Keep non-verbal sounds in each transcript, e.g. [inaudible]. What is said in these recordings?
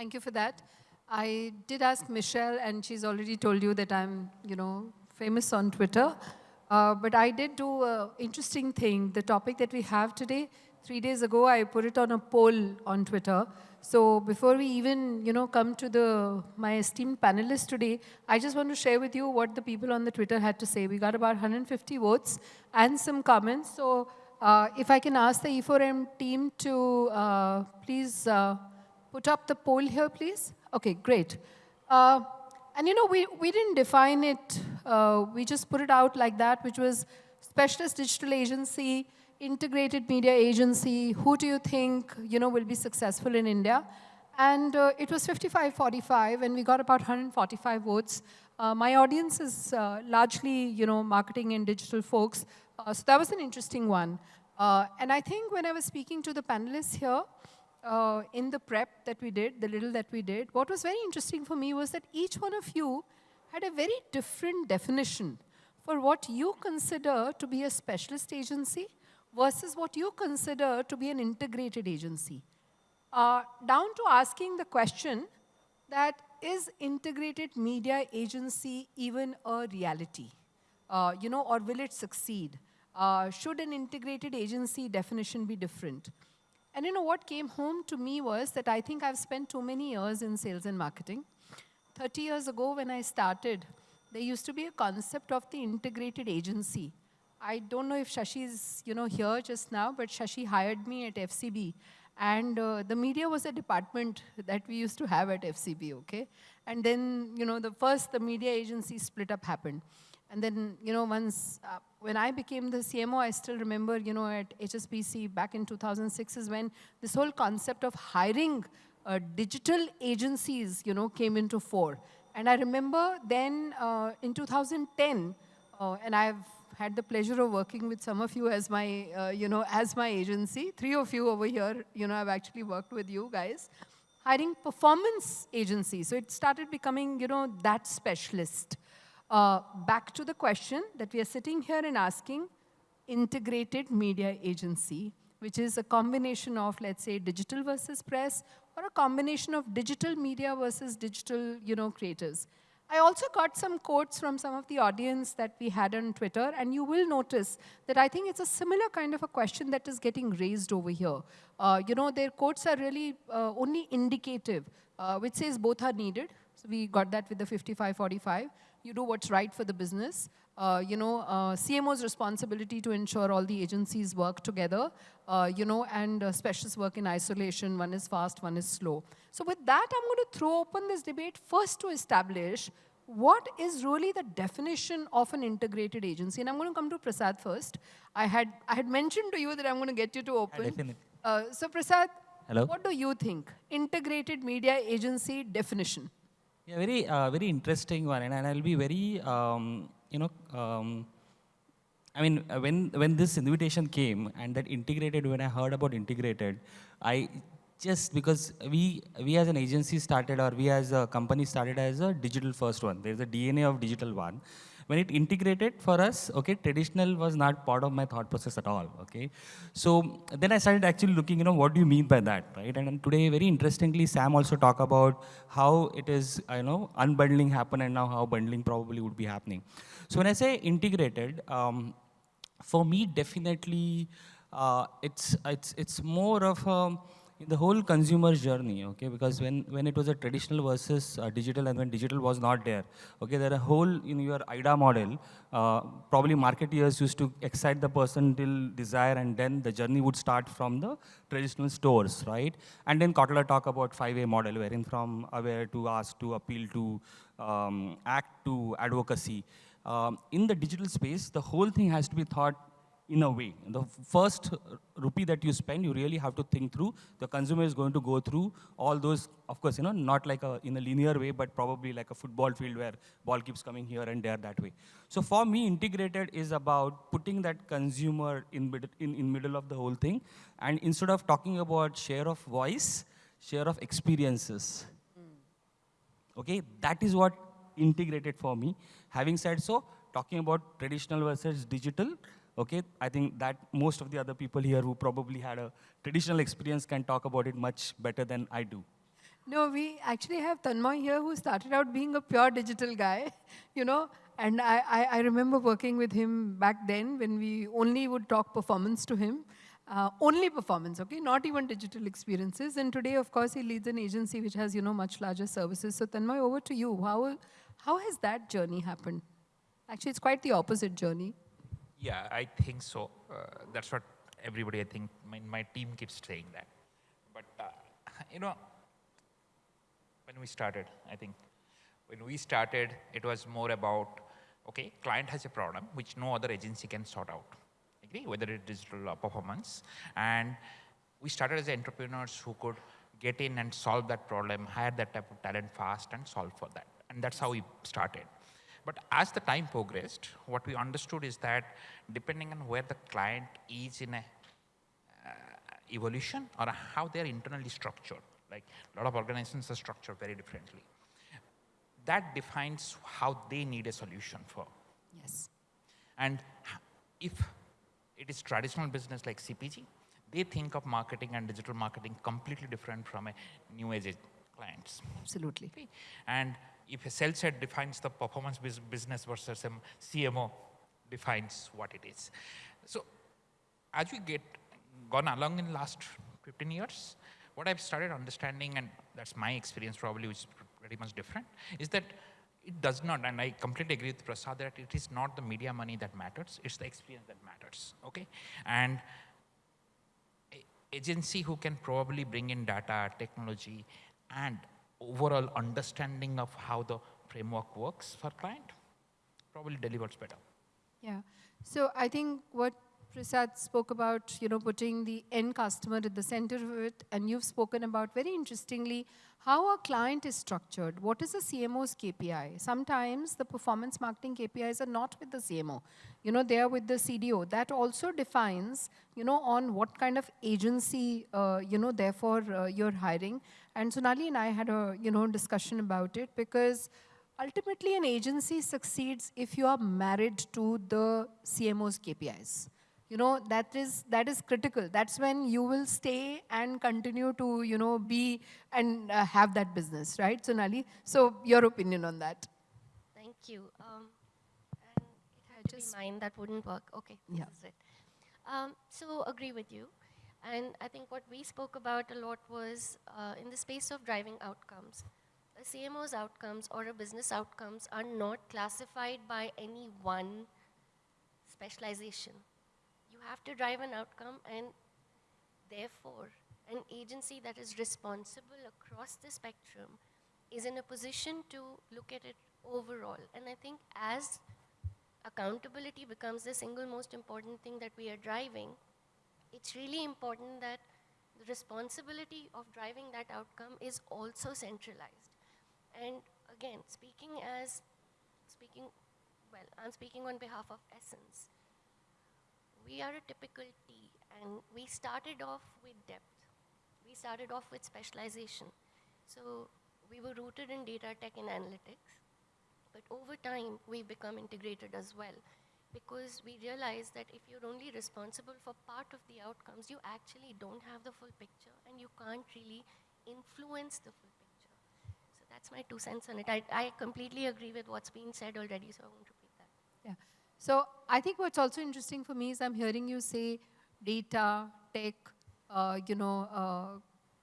Thank you for that. I did ask Michelle, and she's already told you that I'm, you know, famous on Twitter. Uh, but I did do an interesting thing. The topic that we have today, three days ago, I put it on a poll on Twitter. So before we even, you know, come to the my esteemed panelists today, I just want to share with you what the people on the Twitter had to say. We got about 150 votes and some comments. So uh, if I can ask the E4M team to uh, please uh, put up the poll here, please. Okay, great. Uh, and you know, we, we didn't define it. Uh, we just put it out like that, which was specialist digital agency, integrated media agency, who do you think, you know, will be successful in India? And uh, it was 55-45, and we got about 145 votes. Uh, my audience is uh, largely, you know, marketing and digital folks. Uh, so that was an interesting one. And I think when I was speaking to the panelists here, uh, in the prep that we did, the little that we did, what was very interesting for me was that each one of you had a very different definition for what you consider to be a specialist agency versus what you consider to be an integrated agency. Uh, down to asking the question that is integrated media agency even a reality? Uh, you know, or will it succeed? Uh, should an integrated agency definition be different? And you know, what came home to me was that I think I've spent too many years in sales and marketing. 30 years ago when I started, there used to be a concept of the integrated agency. I don't know if Shashi is you know, here just now, but Shashi hired me at FCB. And uh, the media was a department that we used to have at FCB, okay? And then, you know, the first, the media agency split up happened. And then, you know, once, uh, when I became the CMO, I still remember, you know, at HSBC back in 2006 is when this whole concept of hiring uh, digital agencies, you know, came into fore. And I remember then uh, in 2010, uh, and I've had the pleasure of working with some of you as my, uh, you know, as my agency. Three of you over here, you know, I've actually worked with you guys. Hiring performance agencies. So it started becoming, you know, that specialist. Uh, back to the question that we are sitting here and asking, integrated media agency, which is a combination of, let's say, digital versus press, or a combination of digital media versus digital, you know, creators. I also got some quotes from some of the audience that we had on Twitter, and you will notice that I think it's a similar kind of a question that is getting raised over here. Uh, you know, their quotes are really uh, only indicative, uh, which says both are needed. So we got that with the 55-45 you do what's right for the business. Uh, you know, uh, CMO's responsibility to ensure all the agencies work together, uh, you know, and uh, specialists work in isolation. One is fast, one is slow. So with that, I'm going to throw open this debate first to establish what is really the definition of an integrated agency. And I'm going to come to Prasad first. I had, I had mentioned to you that I'm going to get you to open. Uh, so Prasad, Hello? what do you think? Integrated media agency definition. Yeah, very, uh, very interesting one, and, and I'll be very, um, you know, um, I mean, uh, when when this invitation came and that integrated, when I heard about integrated, I just because we we as an agency started or we as a company started as a digital first one. There's a DNA of digital one, when it integrated for us, okay, traditional was not part of my thought process at all, okay. So then I started actually looking, you know, what do you mean by that, right? And, and today, very interestingly, Sam also talked about how it is, you know, unbundling happen and now how bundling probably would be happening. So when I say integrated, um, for me, definitely, uh, it's, it's, it's more of a, the whole consumer journey, okay, because when, when it was a traditional versus uh, digital and when digital was not there, okay, there are a whole, in your AIDA model, uh, probably marketeers used to excite the person till desire and then the journey would start from the traditional stores, right? And then Kotler talk about 5A model, wherein from aware to ask to appeal to um, act to advocacy. Um, in the digital space, the whole thing has to be thought in a way. The first rupee that you spend, you really have to think through. The consumer is going to go through all those, of course, you know, not like a, in a linear way, but probably like a football field where ball keeps coming here and there that way. So for me, integrated is about putting that consumer in, in, in middle of the whole thing. And instead of talking about share of voice, share of experiences. Okay, that is what integrated for me. Having said so, talking about traditional versus digital, Okay, I think that most of the other people here who probably had a traditional experience can talk about it much better than I do. No, we actually have Tanmoy here who started out being a pure digital guy, [laughs] you know, and I, I, I remember working with him back then when we only would talk performance to him. Uh, only performance, okay, not even digital experiences. And today, of course, he leads an agency which has, you know, much larger services. So Tanmoy, over to you. How, how has that journey happened? Actually, it's quite the opposite journey. Yeah, I think so. Uh, that's what everybody, I think, my, my team keeps saying that. But, uh, [laughs] you know, when we started, I think, when we started, it was more about, okay, client has a problem which no other agency can sort out, agree, whether it's digital or performance. And we started as entrepreneurs who could get in and solve that problem, hire that type of talent fast and solve for that. And that's how we started. But as the time progressed, what we understood is that depending on where the client is in a uh, evolution or how they're internally structured, like a lot of organizations are structured very differently. That defines how they need a solution for. Yes. And if it is traditional business like CPG, they think of marketing and digital marketing completely different from a new age clients. Absolutely. And if a sales head defines the performance business versus a CMO defines what it is. So as we get gone along in the last 15 years, what I've started understanding, and that's my experience probably, which is pretty much different, is that it does not, and I completely agree with Prasad that it is not the media money that matters, it's the experience that matters, okay? And agency who can probably bring in data, technology, and overall understanding of how the framework works for client probably delivers better. Yeah. So I think what Prasad spoke about, you know, putting the end customer at the center of it, and you've spoken about very interestingly how a client is structured. What is a CMO's KPI? Sometimes the performance marketing KPIs are not with the CMO. You know, they are with the CDO. That also defines, you know, on what kind of agency, uh, you know, therefore uh, you're hiring. And Sonali and I had a, you know, discussion about it because ultimately an agency succeeds if you are married to the CMO's KPIs you know that is that is critical. That's when you will stay and continue to you know be and uh, have that business right? Sonali so your opinion on that. Thank you. Um, and it had to be mine that wouldn't work. Okay yeah. is it. Um, so agree with you and i think what we spoke about a lot was uh, in the space of driving outcomes a cmo's outcomes or a business outcomes are not classified by any one specialization You have to drive an outcome and therefore an agency that is responsible across the spectrum is in a position to look at it overall. And I think as accountability becomes the single most important thing that we are driving, it's really important that the responsibility of driving that outcome is also centralized. And again, speaking as, speaking, well, I'm speaking on behalf of Essence we are a typical T, and we started off with depth. We started off with specialization. So we were rooted in data tech and analytics, but over time, we've become integrated as well because we realize that if you're only responsible for part of the outcomes, you actually don't have the full picture and you can't really influence the full picture. So that's my two cents on it. I, I completely agree with what's been said already, so I won't repeat that. Yeah. So I think what's also interesting for me is I'm hearing you say data, tech, uh, you know, uh,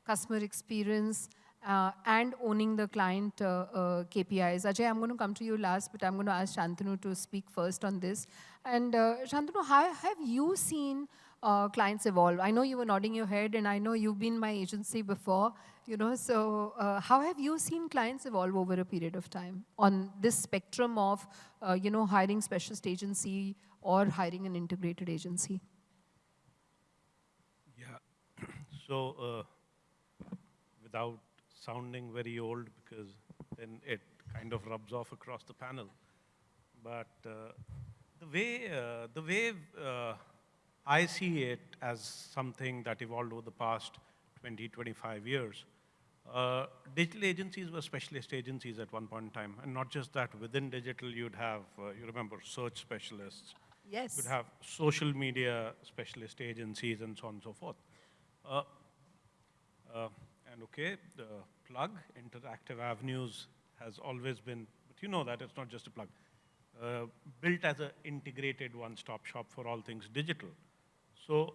customer experience, uh, and owning the client uh, uh, KPIs. Ajay, I'm going to come to you last, but I'm going to ask Shantanu to speak first on this. And uh, Shantanu, how have you seen clients evolve? I know you were nodding your head, and I know you've been my agency before, you know, so how have you seen clients evolve over a period of time on this spectrum of, you know, hiring specialist agency or hiring an integrated agency? Yeah, [clears throat] so uh, without sounding very old, because then it kind of rubs off across the panel, but uh, the way, uh, the way I see it as something that evolved over the past 20, 25 years. Uh, digital agencies were specialist agencies at one point in time, and not just that, within digital you'd have, uh, you remember, search specialists. Yes. You'd have social media specialist agencies and so on and so forth. And okay, the plug, Interactive Avenues, has always been, but you know that it's not just a plug, uh, built as an integrated one-stop shop for all things digital. So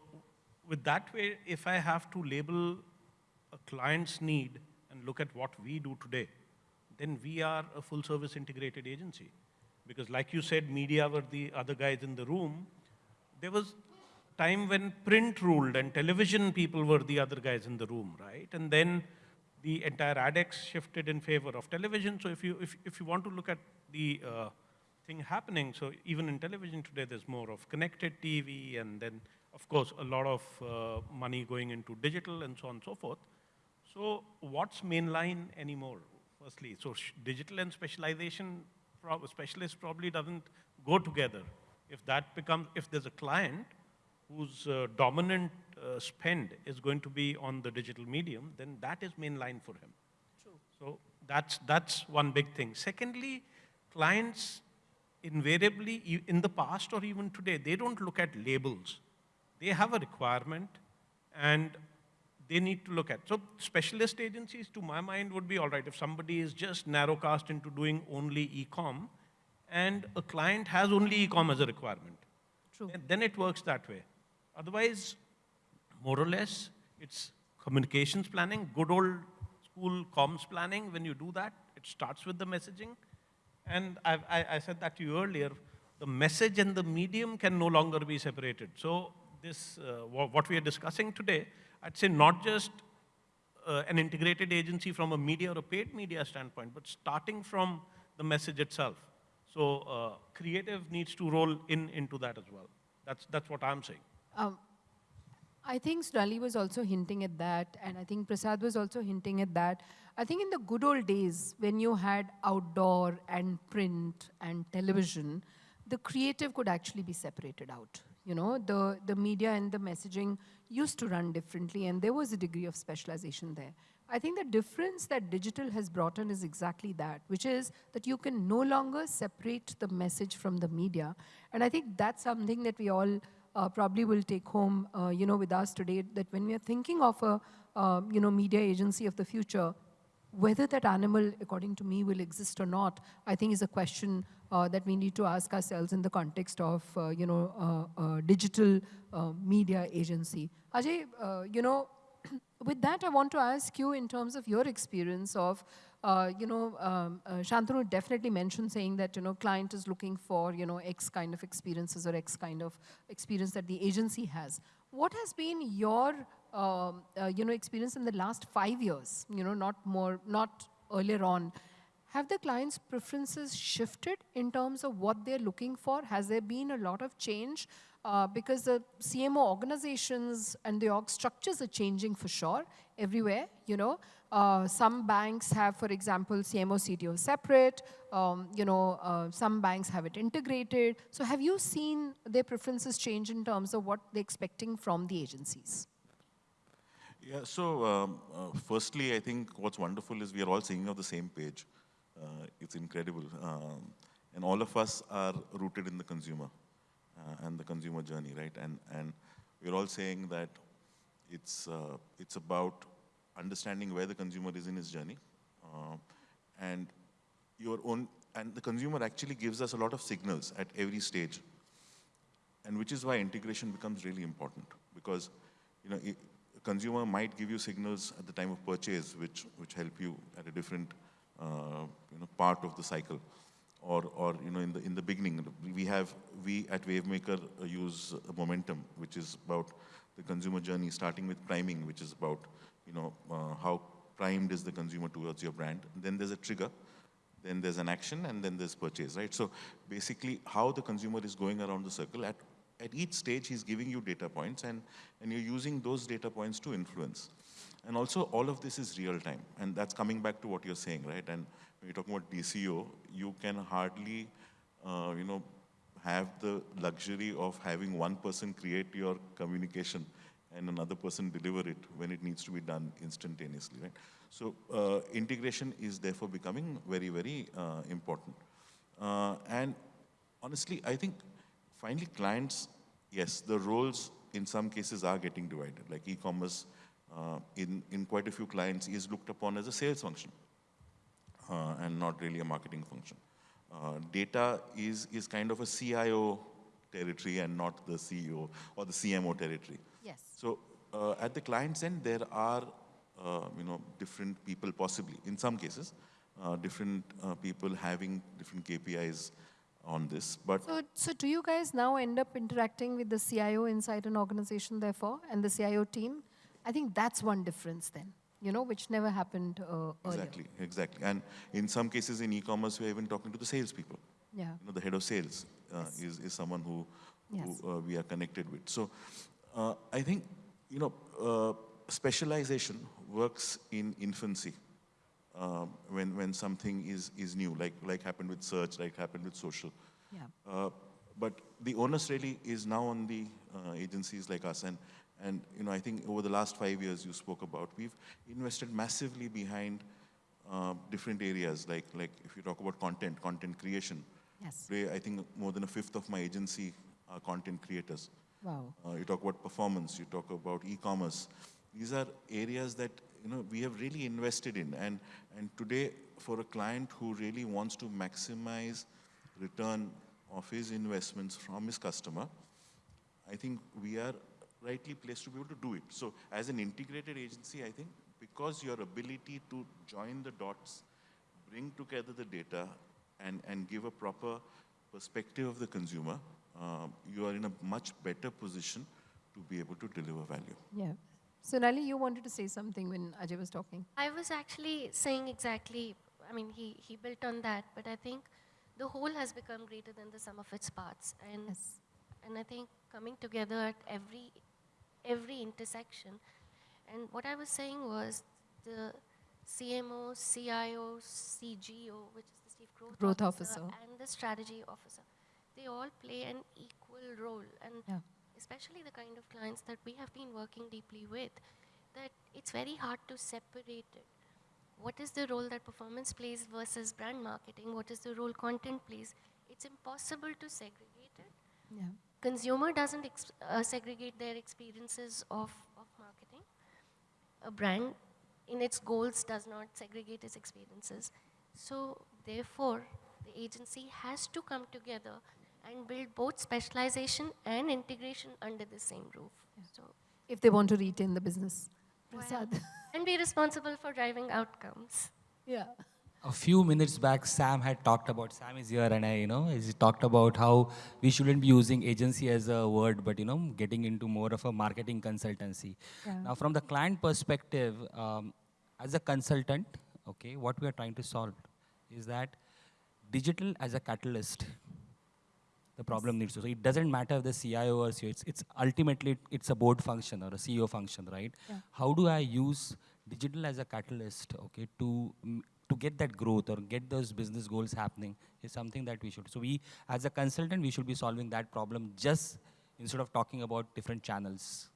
with that way, if I have to label a client's need and look at what we do today, then we are a full-service integrated agency. Because like you said, media were the other guys in the room. There was time when print ruled and television people were the other guys in the room, right? And then the entire ADEX shifted in favor of television. So if you, if, if you want to look at the uh, thing happening, so even in television today, there's more of connected TV and then, of course, a lot of uh, money going into digital and so on and so forth. So what's mainline anymore, firstly? So digital and specialization, specialist probably doesn't go together. If that becomes, if there's a client whose uh, dominant uh, spend is going to be on the digital medium, then that is mainline for him. True. So that's, that's one big thing. Secondly, clients invariably, in the past or even today, they don't look at labels. They have a requirement and they need to look at. So specialist agencies, to my mind, would be all right if somebody is just narrowcast into doing only e-com and a client has only e-com as a requirement. True. Then it works that way. Otherwise, more or less, it's communications planning, good old school comms planning. When you do that, it starts with the messaging. And I, I, I said that to you earlier, the message and the medium can no longer be separated. So this, uh, what we are discussing today, I'd say not just uh, an integrated agency from a media or a paid media standpoint, but starting from the message itself. So uh, creative needs to roll in into that as well. That's, that's what I'm saying. Um, I think Sonali was also hinting at that, and I think Prasad was also hinting at that. I think in the good old days, when you had outdoor and print and television, the creative could actually be separated out. You know, the, the media and the messaging used to run differently, and there was a degree of specialization there. I think the difference that digital has brought in is exactly that, which is that you can no longer separate the message from the media. And I think that's something that we all uh, probably will take home, uh, you know, with us today, that when we are thinking of a, uh, you know, media agency of the future, whether that animal, according to me, will exist or not, I think is a question uh, that we need to ask ourselves in the context of, uh, you know, uh, digital media agency. Ajay, you know, with that, I want to ask you in terms of your experience of uh, you know, um, uh, Shantanu definitely mentioned saying that, you know, client is looking for, you know, X kind of experiences or X kind of experience that the agency has. What has been your, um, uh, you know, experience in the last five years, you know, not more, not earlier on? Have the client's preferences shifted in terms of what they're looking for? Has there been a lot of change? Uh, because the CMO organizations and the org structures are changing for sure everywhere, you know. Uh, some banks have, for example, CMO, CTO separate. Um, you know, uh, some banks have it integrated. So have you seen their preferences change in terms of what they're expecting from the agencies? Yeah, so um, uh, firstly, I think what's wonderful is we are all singing off the same page. Uh, it's incredible. Um, and all of us are rooted in the consumer uh, and the consumer journey, right? And, and we're all saying that it's, uh, it's about understanding where the consumer is in his journey. Uh, and your own, and the consumer actually gives us a lot of signals at every stage. And which is why integration becomes really important because, you know, a consumer might give you signals at the time of purchase which, which help you at a different, uh, you know, part of the cycle. Or, or, you know, in the, in the beginning, we have, we at Wavemaker uh, use momentum, which is about the consumer journey, starting with priming, which is about you know, uh, how primed is the consumer towards your brand. Then there's a trigger, then there's an action, and then there's purchase, right? So basically, how the consumer is going around the circle, at, at each stage, he's giving you data points, and, and you're using those data points to influence. And also, all of this is real time, and that's coming back to what you're saying, right? And you're talking about DCO, you can hardly, uh, you know, have the luxury of having one person create your communication and another person deliver it when it needs to be done instantaneously, right? So uh, integration is therefore becoming very, very uh, important. Uh, and honestly, I think finally clients, yes, the roles in some cases are getting divided. Like e-commerce uh, in, in quite a few clients is looked upon as a sales function uh, and not really a marketing function. Uh, data is, is kind of a CIO territory and not the CEO or the CMO territory. Yes. So uh, at the client's end, there are uh, you know different people possibly in some cases, uh, different uh, people having different KPIs on this. But So, so do you guys now end up interacting with the CIO inside an organization, therefore, and the CIO team? I think that's one difference then, you know, which never happened uh, earlier. exactly, exactly. And in some cases in e-commerce, we're even talking to the salespeople. Yeah. You know, the head of sales uh, is, is someone who, Yes. who uh, we are connected with. So uh, I think, you know, uh, specialization works in infancy um, when, when something is, is new, like, like happened with search, like happened with social. Yeah. Uh, but the onus really is now on the uh, agencies like us. And, and, you know, I think over the last five years you spoke about, we've invested massively behind uh, different areas, like, like if you talk about content, content creation. Yes. I think more than a fifth of my agency are content creators. Wow. Uh, you talk about performance, you talk about e-commerce. These are areas that you know we have really invested in, and and today for a client who really wants to maximize return of his investments from his customer, I think we are rightly placed to be able to do it. So as an integrated agency, I think because your ability to join the dots, bring together the data, and, and give a proper perspective of the consumer, um, you are in a much better position to be able to deliver value. Yeah. Sonali, you wanted to say something when Ajay was talking. I was actually saying exactly, I mean, he, he built on that, but I think the whole has become greater than the sum of its parts. And, Yes. and I think coming together at every, every intersection. And what I was saying was the CMO, CIO, CGO, which is the Chief Growth, Growth Officer. and the Strategy Officer, they all play an equal role. And Yeah. especially the kind of clients that we have been working deeply with, that it's very hard to separate it. What is the role that performance plays versus brand marketing? What is the role content plays? It's impossible to segregate it. Yeah. Consumer doesn't ex- uh, segregate their experiences of, of marketing. A brand, in its goals, does not segregate its experiences. So, therefore, the agency has to come together and build both specialization and integration under the same roof. So, If they want to retain the business. Well, Prasad. and be responsible for driving outcomes. [laughs] yeah. A few minutes back, Sam had talked about, Sam is here and I, you know, he talked about how we shouldn't be using agency as a word, but, you know, getting into more of a marketing consultancy. Yeah. Now, from the client perspective, um, as a consultant, okay, what we are trying to solve is that digital as a catalyst, the problem needs to. So it doesn't matter if the CIO or CEO, it's, it's ultimately, it's a board function or a CEO function, right? Yeah. How do I use digital as a catalyst, okay, to, mm, to get that growth or get those business goals happening is something that we should. So we, as a consultant, we should be solving that problem just instead of talking about different channels.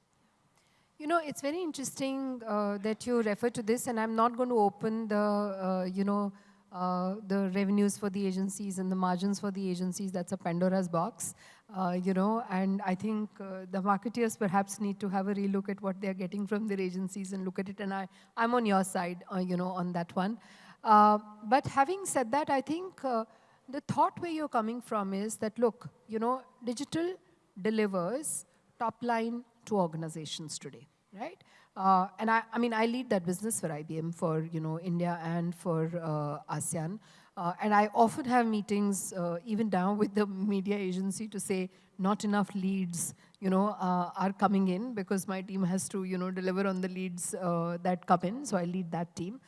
You know, it's very interesting uh, that you refer to this, and I'm not going to open the, uh, you know, uh, the revenues for the agencies and the margins for the agencies. That's a Pandora's box, uh, you know, and I think uh, the marketeers perhaps need to have a relook at what they're getting from their agencies and look at it. And I, I'm on your side, uh, you know, on that one. Uh, but having said that, I think uh, the thought where you're coming from is that, look, you know, digital delivers top line to organizations today, right? Uh, and I, I mean, I lead that business for IBM for, you know, India and for uh, ASEAN. Uh, and I often have meetings, even down with the media agency to say, not enough leads, you know, uh, are coming in because my team has to, you know, deliver on the leads uh, that come in. So I lead that team.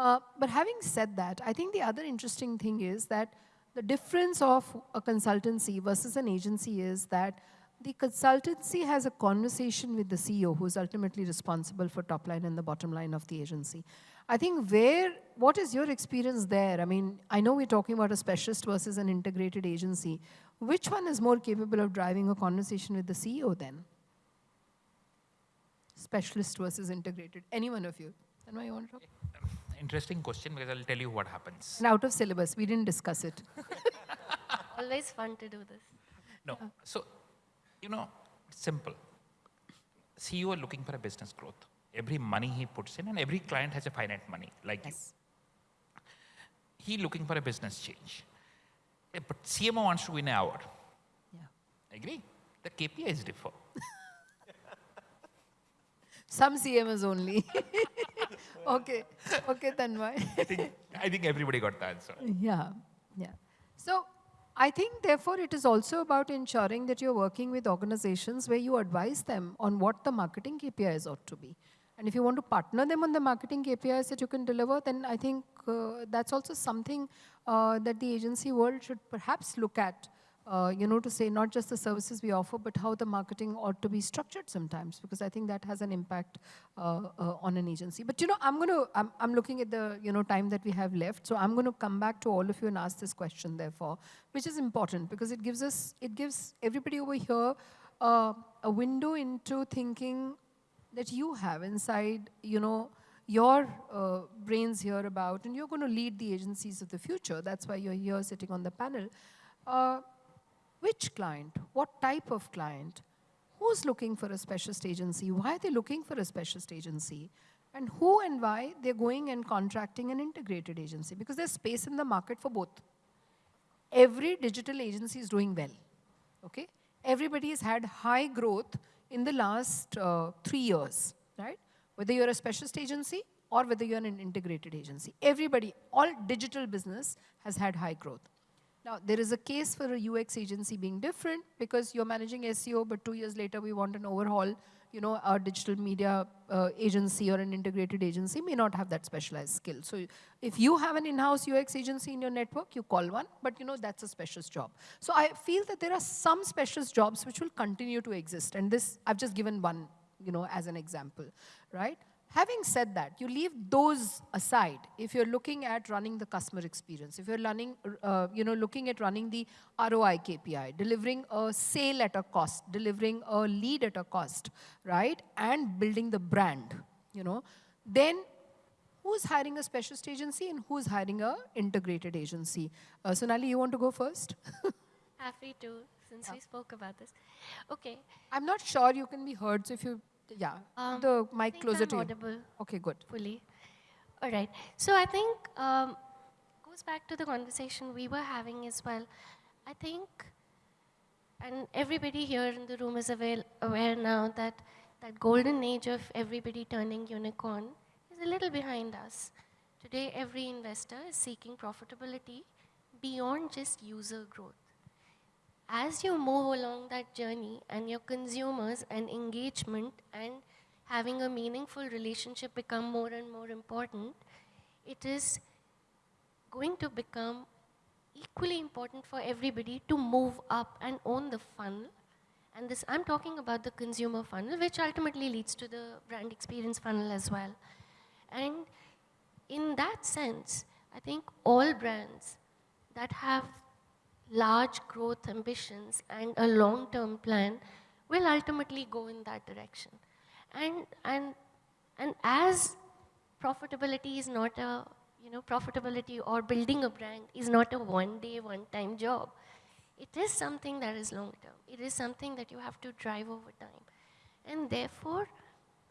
Uh, but having said that, I think the other interesting thing is that the difference of a consultancy versus an agency is that the consultancy has a conversation with the CEO who is ultimately responsible for top line and the bottom line of the agency. I think where, what is your experience there? I mean, I know we're talking about a specialist versus an integrated agency. Which one is more capable of driving a conversation with the CEO then? Specialist versus integrated. Any one of you? Tanmay, you want to talk? Interesting question because I'll tell you what happens. And out of syllabus, we didn't discuss it. [laughs] Always fun to do this. No. So, you know, it's simple. CEO are looking for a business growth. every money he puts in, and every client has a finite money, like you. He looking for a business change. Eh, But CMO wants to win an award. Yeah. Agree? The KPIs differ. Some CMS only. [laughs] okay. Okay, Tanmay. I think, I think everybody got the answer. Yeah, yeah. So I think, therefore, it is also about ensuring that you're working with organizations where you advise them on what the marketing KPIs ought to be. And if you want to partner them on the marketing KPIs that you can deliver, then I think uh, that's also something uh, that the agency world should perhaps look at. Uh, you know, to say not just the services we offer, but how the marketing ought to be structured sometimes, because I think that has an impact uh, uh, on an agency. But you know, I'm going to, I'm, I'm looking at the, you know, time that we have left, so I'm going to come back to all of you and ask this question, therefore, which is important, because it gives us, it gives everybody over here uh, a window into thinking that you have inside, you know, your uh, brains here about, and you're going to lead the agencies of the future. That's why you're here sitting on the panel. Uh, which client? What type of client? Who's looking for a specialist agency? Why are they looking for a specialist agency? And who and why they're going and contracting an integrated agency? Because there's space in the market for both. Every digital agency is doing well. Okay? Everybody has had high growth in the last uh, three years, right? Whether you're a specialist agency or whether you're an integrated agency. Everybody, all digital business has had high growth. Now, there is a case for a UX agency being different because you're managing SEO, but two years later we want an overhaul. You know, our digital media uh, agency or an integrated agency may not have that specialized skill. So if you have an in-house UX agency in your network, you call one, but you know, that's a specialist job. So I feel that there are some specialist jobs which will continue to exist. And this, I've just given one, you know, as an example, right? Having said that, you leave those aside if you're looking at running the customer experience, if you're running, uh, you know, looking at running the ROI KPI, delivering a sale at a cost, delivering a lead at a cost, right? And building the brand, you know, then who's hiring a specialist agency and who's hiring a integrated agency? Uh, Sonali, you want to go first? Happy to, since we spoke about this. Okay. I'm not sure you can be heard, so if you, yeah, Um, the mic closer I'm to you. Okay, good. fully. All right. So I think um, goes back to the conversation we were having as well. I think, and everybody here in the room is aware, aware now that that golden age of everybody turning unicorn is a little behind us. Today, every investor is seeking profitability beyond just user growth as you move along that journey and your consumers and engagement and having a meaningful relationship become more and more important, it is going to become equally important for everybody to move up and own the funnel. And this, I'm talking about the consumer funnel, which ultimately leads to the brand experience funnel as well. And in that sense, I think all brands that have large growth ambitions and a long-term plan will ultimately go in that direction. And, and, and as profitability is not a, you know, profitability or building a brand is not a one-day, one-time job. It is something that is long-term. It is something that you have to drive over time. And therefore,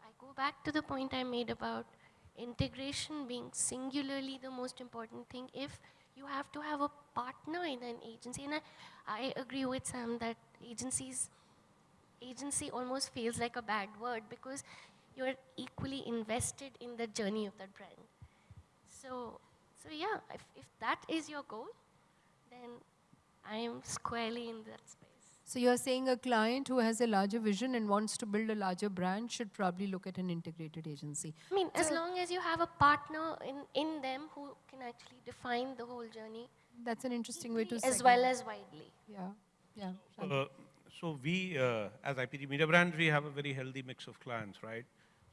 I go back to the point I made about integration being singularly the most important thing if you have to have a partner in an agency. And I, I agree with Sam that agencies, agency almost feels like a bad word because you're equally invested in the journey of that brand. So, so yeah, if, if that is your goal, then I am squarely in that space. So you're saying a client who has a larger vision and wants to build a larger brand should probably look at an integrated agency. I mean, as long as you have a partner in, in them who can actually define the whole journey, That's an interesting way to say as segment. well as widely. Yeah, yeah. Uh, So we, uh, as IPG Media Brands, we have a very healthy mix of clients, right?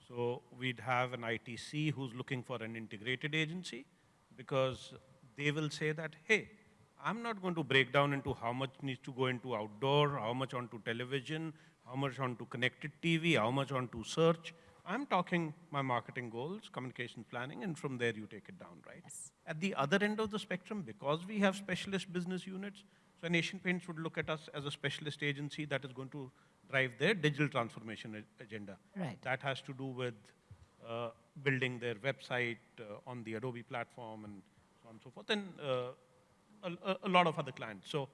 So we'd have an ITC who's looking for an integrated agency because they will say that, hey, I'm not going to break down into how much needs to go into outdoor, how much onto television, how much onto connected TV, how much onto search. I'm talking my marketing goals, communication planning, and from there you take it down, right? Yes. At the other end of the spectrum, because we have specialist business units, so Asian Paints would look at us as a specialist agency that is going to drive their digital transformation agenda. Right. That has to do with uh, building their website uh, on the Adobe platform and so on and so forth, and uh, a, a- lot of other clients. So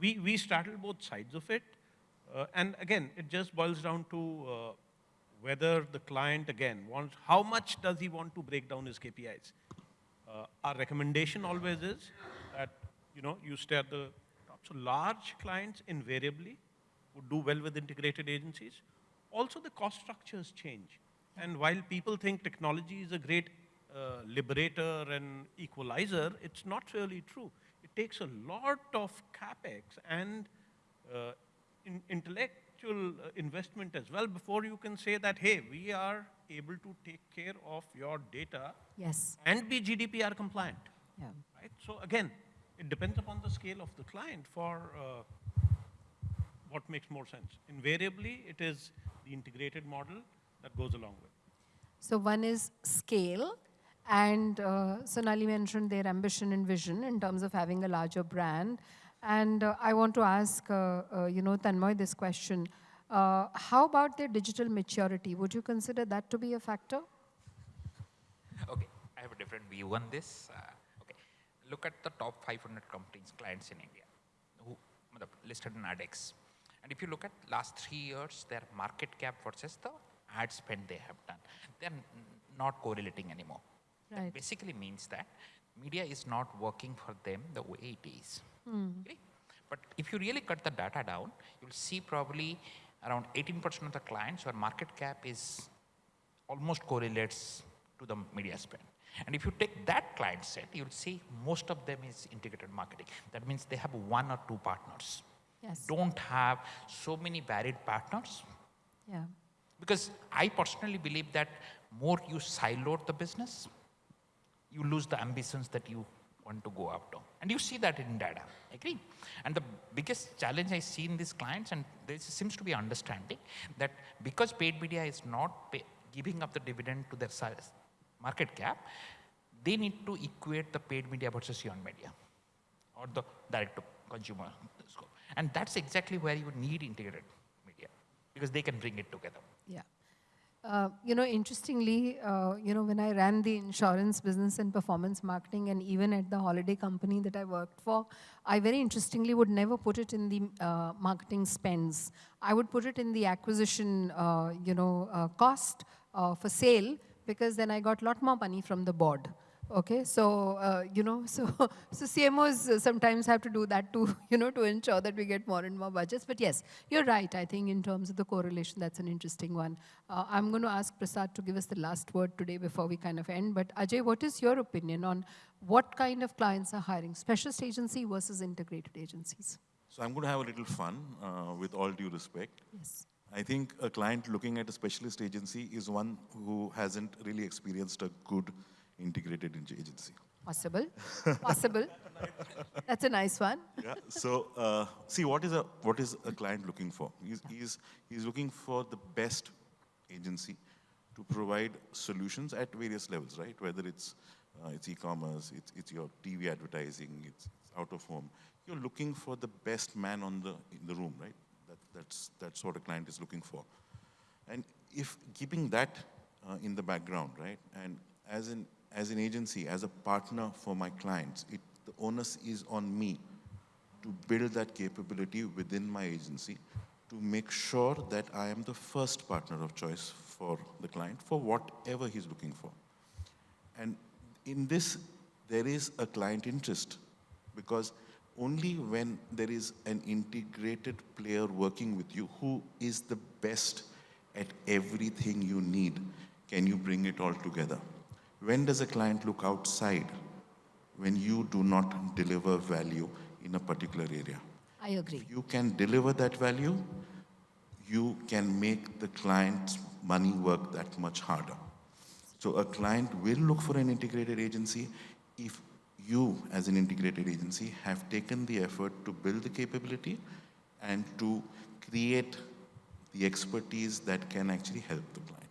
we, we straddle both sides of it. Uh, and again, it just boils down to uh, whether the client, again, wants, how much does he want to break down his KPIs? Uh, our recommendation always is that, you know, you stay at the top. So large clients invariably would do well with integrated agencies. Also, the cost structures change. And while people think technology is a great uh, liberator and equalizer, it's not really true. It takes a lot of capex and uh, in intellectual uh, investment as well before you can say that, hey, we are able to take care of your data Yes. and be GDPR compliant. Yeah. Right? So again, it depends upon the scale of the client for uh, what makes more sense. Invariably, it is the integrated model that goes along with. So one is scale, and uh, Sonali mentioned their ambition and vision in terms of having a larger brand. And uh, I want to ask, uh, uh, you know, Tanmoy this question. Uh, how about their digital maturity? Would you consider that to be a factor? Okay, I have a different view on this. Uh, okay, look at the top 500 companies, clients in India, who listed in ADEX. And if you look at last three years, their market cap versus the ad spend they have done, they're not correlating anymore. That basically means that media is not working for them the way it is. Hmm. Okay? But if you really cut the data down, you'll see probably around 18% of the clients where market cap is almost correlates to the media spend. And if you take that client set, you'll see most of them is integrated marketing. That means they have one or two partners. Yes. Don't have so many varied partners. Yeah. Because I personally believe that more you siloed the business, you lose the ambitions that you want to go after. And you see that in data, agree? And the biggest challenge I see in these clients, and there seems to be understanding that because paid media is not pay, giving up the dividend to their market cap, they need to equate the paid media versus earned media or the direct to consumer scope. And that's exactly where you would need integrated media because they can bring it together. Yeah. Uh, you know, interestingly, uh, you know, when I ran the insurance business and performance marketing, and even at the holiday company that I worked for, I very interestingly would never put it in the uh, marketing spends. I would put it in the acquisition, uh, you know, uh, cost for sale, because then I got a lot more money from the board. Okay, so uh, you know, [laughs] so so CMOs sometimes have to do that to [laughs] you know to ensure that we get more and more budgets. But yes, you're right. I think in terms of the correlation, that's an interesting one. Uh, I'm going to ask Prasad to give us the last word today before we kind of end. But Ajay, what is your opinion on what kind of clients are hiring, specialist agency versus integrated agencies? So I'm going to have a little fun, uh, with all due respect. Yes. I think a client looking at a specialist agency is one who hasn't really experienced a good integrated ag- agency. Possible. Possible. That's a nice one. Yeah. So uh, see, what is a what is a client looking for? He's, he's he's looking for the best agency to provide solutions at various levels, right? Whether it's uh, it's e-commerce, it's it's your TV advertising, it's, it's out of home. You're looking for the best man on the in the room, right? That, that's that's what a client is looking for. And if keeping that uh, in the background, right, and as an as an agency, as a partner for my clients, it, the onus is on me to build that capability within my agency to make sure that I am the first partner of choice for the client for whatever he's looking for. And in this, there is a client interest because only when there is an integrated player working with you who is the best at everything you need can you bring it all together. When does a client look outside? When you do not deliver value in a particular area. I agree. If you can deliver that value, you can make the client's money work that much harder. So a client will look for an integrated agency if you, as an integrated agency, have taken the effort to build the capability and to create the expertise that can actually help the client.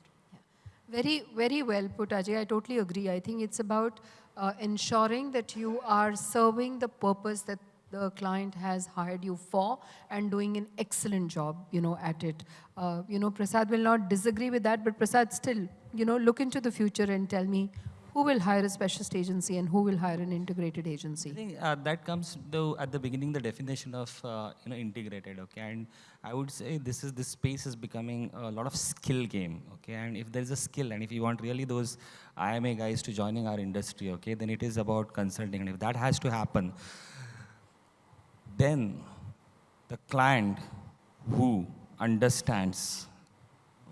Very, very well put, Ajay. I totally agree. I think it's about uh, ensuring that you are serving the purpose that the client has hired you for and doing an excellent job, you know, at it. Uh, you know, Prasad will not disagree with that, but Prasad still, you know, look into the future and tell me who will hire a specialist agency and who will hire an integrated agency? I think uh, that comes though at the beginning the definition of uh, you know integrated okay? And I would say this is this space is becoming a lot of skill game okay? And if there is a skill and if you want really those IMA guys to joining our industry okay then it is about consulting. And if that has to happen then the client who understands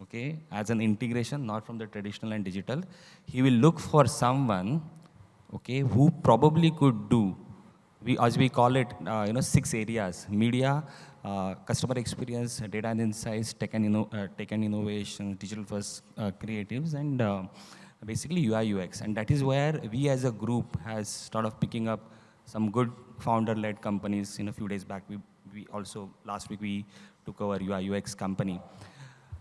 okay, as an integration, not from the traditional and digital. He will look for someone, okay, who probably could do, we, as we call it, uh, you know, six areas, media, uh, customer experience, data and insights, tech and, inno uh, tech and innovation, digital first uh, creatives, and uh, basically UI UX. And that is where we as a group has of picking up some good founder-led companies. In a few days back, we, we also, last week, we took over UI UX company.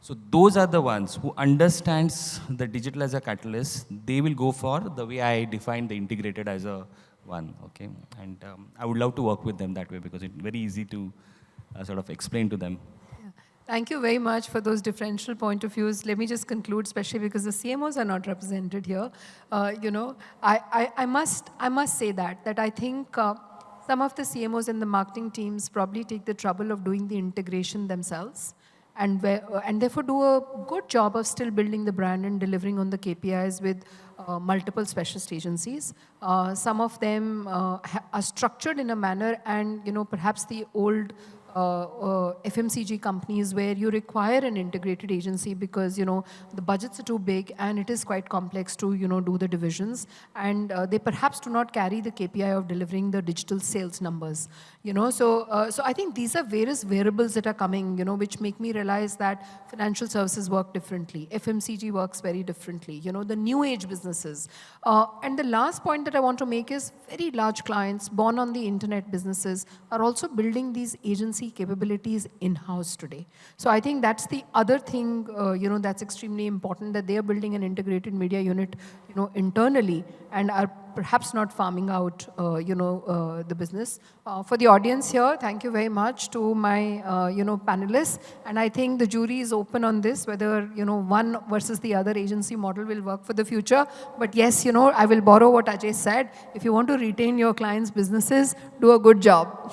So those are the ones who understands the digital as a catalyst. They will go for the way I define the integrated as a one, okay? And um, I would love to work with them that way because it's very easy to uh, sort of explain to them. Thank you very much for those differential point of views. Let me just conclude, especially because the CMOs are not represented here. Uh, you know, I, I, I, must, I must say that, that I think uh, some of the CMOs and the marketing teams probably take the trouble of doing the integration themselves and, uh, and therefore do a good job of still building the brand and delivering on the KPIs with uh, multiple specialist agencies. Uh, some of them uh, are structured in a manner and, you know, perhaps the old uh, uh, FMCG companies where you require an integrated agency because, you know, the budgets are too big and it is quite complex to, you know, do the divisions. And uh, they perhaps do not carry the KPI of delivering the digital sales numbers, you know. So, uh, so I think these are various variables that are coming, you know, which make me realize that financial services work differently. FMCG works very differently, you know, the new age businesses. And the last point that I want to make is very large clients born on the internet businesses are also building these agency capabilities in-house today. So I think that's the other thing, uh, you know, that's extremely important that they are building an integrated media unit, you know, internally and are perhaps not farming out, uh, you know, uh, the business. Uh, for the audience here, thank you very much to my, uh, you know, panelists. And I think the jury is open on this, whether, you know, one versus the other agency model will work for the future. But yes, you know, I will borrow what Ajay said. If you want to retain your clients' businesses, do a good job.